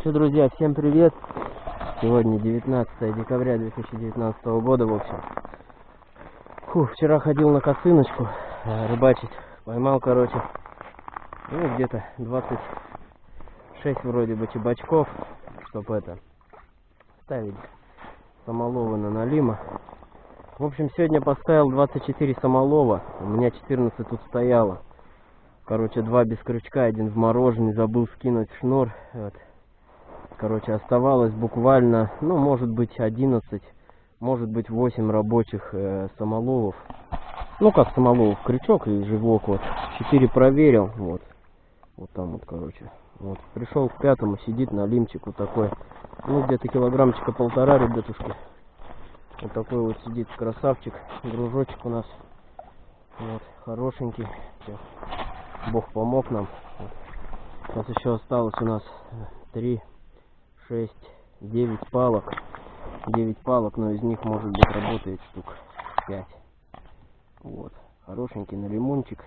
Что, друзья, всем привет! Сегодня 19 декабря 2019 года, в общем. Фу, вчера ходил на косыночку э, рыбачить. Поймал, короче, ну, где-то 26 вроде бы чебачков, чтоб это, ставить самоловы на налима. В общем, сегодня поставил 24 самолова, у меня 14 тут стояло. Короче, два без крючка, один в мороженое, забыл скинуть шнур. Вот. Короче, оставалось буквально, ну, может быть, 11, может быть, 8 рабочих э, самоловов. Ну, как самоловов, крючок и живок, вот. 4 проверил, вот. Вот там вот, короче. Вот. Пришел к пятому, сидит на лимчик вот такой. Ну, где-то килограммчика полтора, ребятушки. Вот такой вот сидит красавчик. Гружочек у нас. Вот, хорошенький. Всё. Бог помог нам. Вот. Сейчас еще осталось у нас 3, 6, 9 палок. 9 палок, но из них может быть работает штук 5. Вот. Хорошенький на лимончик.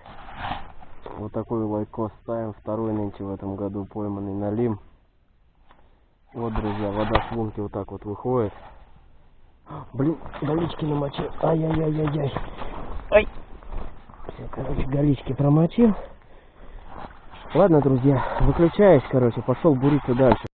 Вот такой лайкос ставим. Второй нынче в этом году пойманный на лим. Вот, друзья, вода с лунки вот так вот выходит. Блин, голички намочил. Ай-яй-яй-яй-яй. Ай. Все, короче, голички промочил. Ладно, друзья, выключаюсь, короче, пошел буриться дальше.